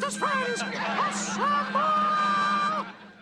bestest friends. Assemble!